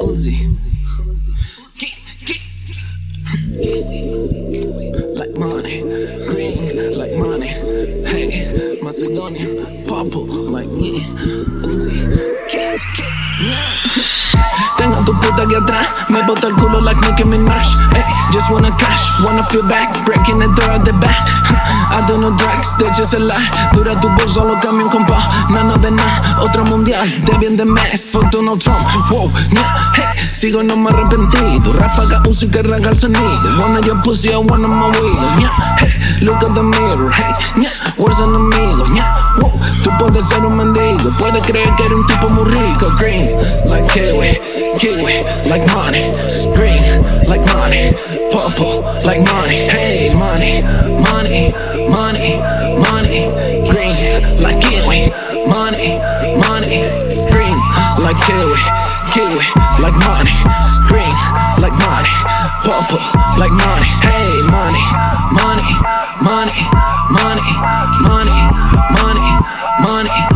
Uzi. Like money, green like money. Hey, Macedonian, purple like me. Uzi. Tengo a aquí atrás, me bota el culo like Nicki Minaj. Hey, just wanna cash, wanna feel back, breaking the door at the back. I do no drugs, de hecho es el lie. Dura tu voz, solo cambio un compás. Nada de nada, otro mundial, de bien de mes. Fuck Donald Trump, wow, yeah, hey. Sigo no me arrepentí, tu ráfaga uso y que el sonido. Wanna your pussy, I wanna my weed, yeah, hey. Look at the mirror, hey, yeah. Where's an puede creer que era un tipo muy rico Green, like kiwi, kiwi, like money Green, like money, purple, like money Hey, money, money, money, money Green, like kiwi, money, money Green, like kiwi, kiwi, like money Green, like money, purple, like money Hey, money, money, money, money, money, money, money